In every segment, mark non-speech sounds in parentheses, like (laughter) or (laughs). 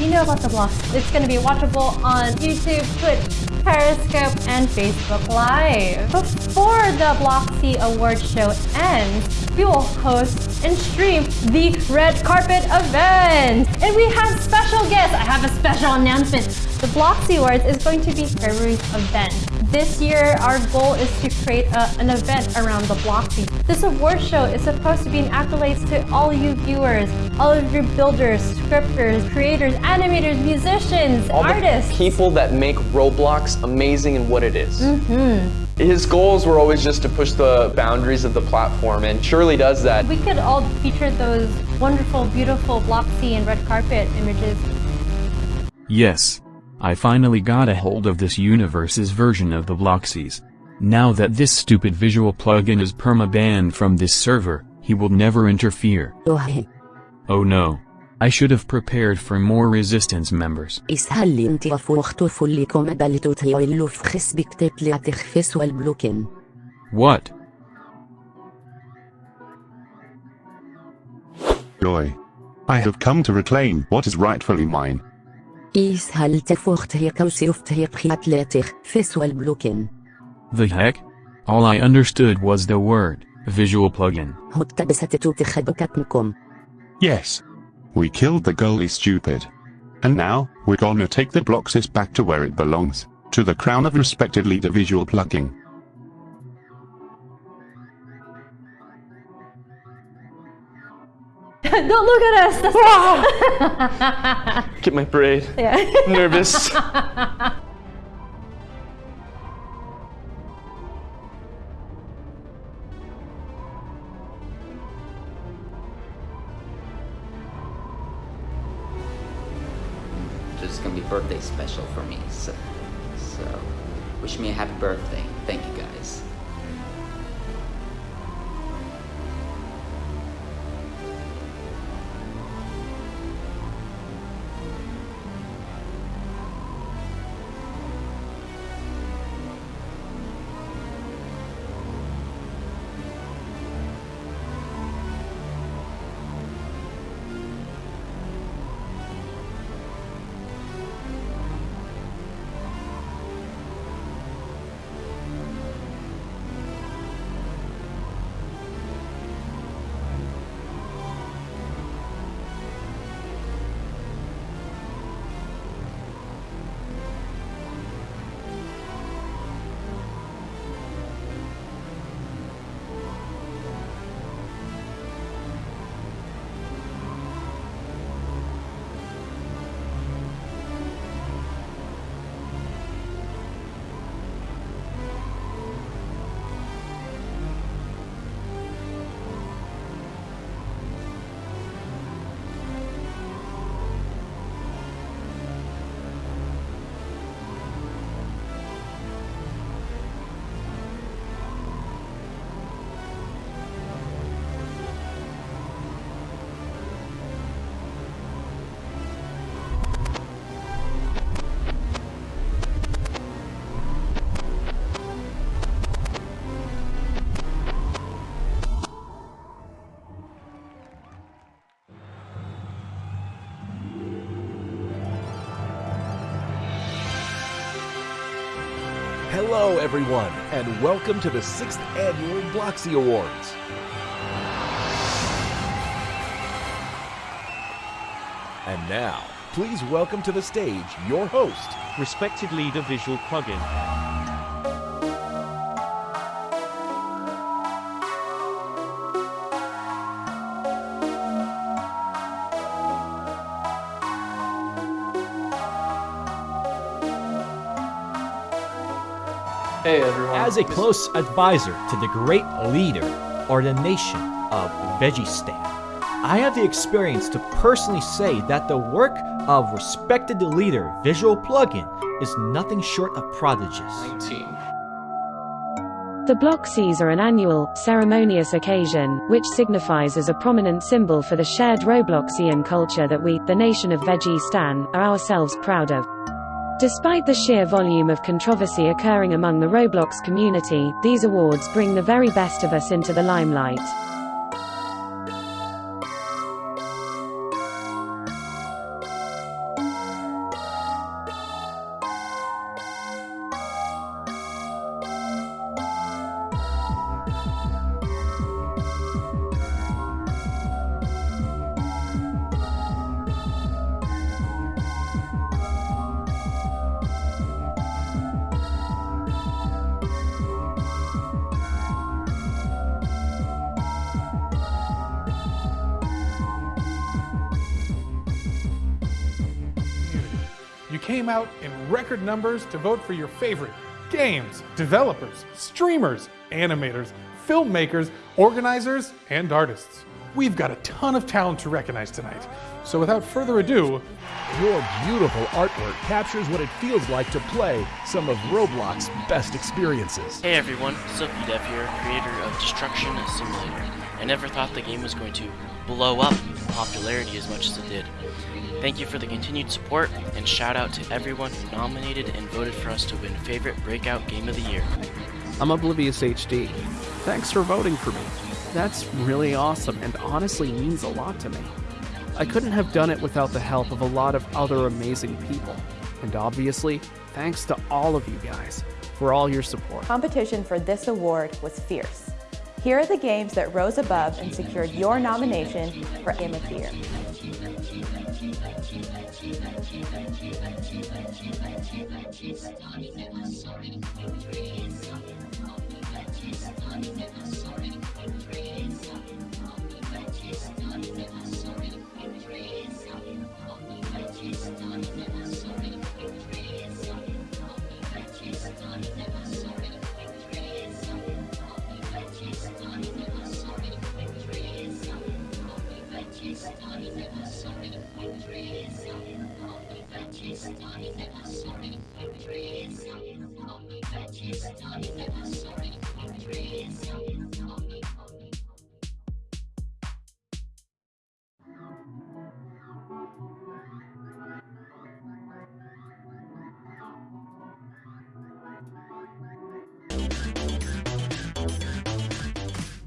you know about the block. It's going to be watchable on YouTube, Twitch, Periscope, and Facebook Live. Before the Bloxy Award Show ends, we will host and stream the Red Carpet event. And we have special guests. I have a special announcement. The Bloxy Awards is going to be February's event. This year, our goal is to create a, an event around the block Bloxy. This award show is supposed to be an accolades to all you viewers, all of your builders, scripters, creators, animators, musicians, all artists. The people that make Roblox amazing in what it is. Mm-hmm. His goals were always just to push the boundaries of the platform, and surely does that. We could all feature those wonderful, beautiful Bloxy and red carpet images. Yes. I finally got a hold of this universe's version of the Bloxies. Now that this stupid visual plugin is perma-banned from this server, he will never interfere. Oh no. I should have prepared for more resistance members. What? Joy. I have come to reclaim what is rightfully mine. The heck? All I understood was the word, visual plugin. Yes. We killed the goalie stupid. And now, we're gonna take the Bloxys back to where it belongs, to the crown of respected leader visual plugin. (laughs) Don't look at us! (laughs) Get my braid. (laughs) Yeah. Nervous. This is gonna be birthday special for me, so, so wish me a happy birthday. Thank you guys. Hello, everyone, and welcome to the 6th Annual Bloxy Awards. And now, please welcome to the stage your host, Respected Leader Visual Plugin. Hey everyone. As a close advisor to the great leader or the nation of Vegistan, I have the experience to personally say that the work of respected leader Visual Plugin is nothing short of prodigious. 19. The Bloxies are an annual, ceremonious occasion, which signifies as a prominent symbol for the shared Robloxian culture that we, the nation of Vegistan, are ourselves proud of. Despite the sheer volume of controversy occurring among the Roblox community, these awards bring the very best of us into the limelight. You came out in record numbers to vote for your favorite games, developers, streamers, animators, filmmakers, organizers, and artists. We've got a ton of talent to recognize tonight. So without further ado, Your beautiful artwork captures what it feels like to play some of Roblox's best experiences. Hey everyone, SilkyDev here, creator of Destruction Simulator. I never thought the game was going to blow up in popularity as much as it did. Thank you for the continued support, and shout out to everyone who nominated and voted for us to win Favorite Breakout Game of the Year. I'm Oblivious HD. Thanks for voting for me. That's really awesome and honestly means a lot to me. I couldn't have done it without the help of a lot of other amazing people. And obviously, thanks to all of you guys for all your support. Competition for this award was fierce. Here are the games that rose above and secured your nomination for Game of the Year.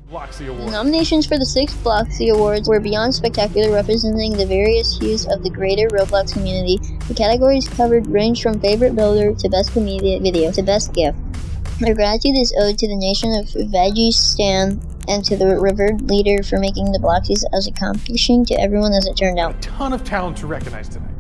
Bloxy The Award. nominations for the six Bloxy Awards were beyond spectacular, representing the various hues of the greater Roblox community. The categories covered range from favorite builder to best comedian video to best gift. Our gratitude is owed to the nation of Vegistan and to the revered leader for making the Bloxies as accomplishing to everyone as it turned out. A ton of talent to recognize tonight.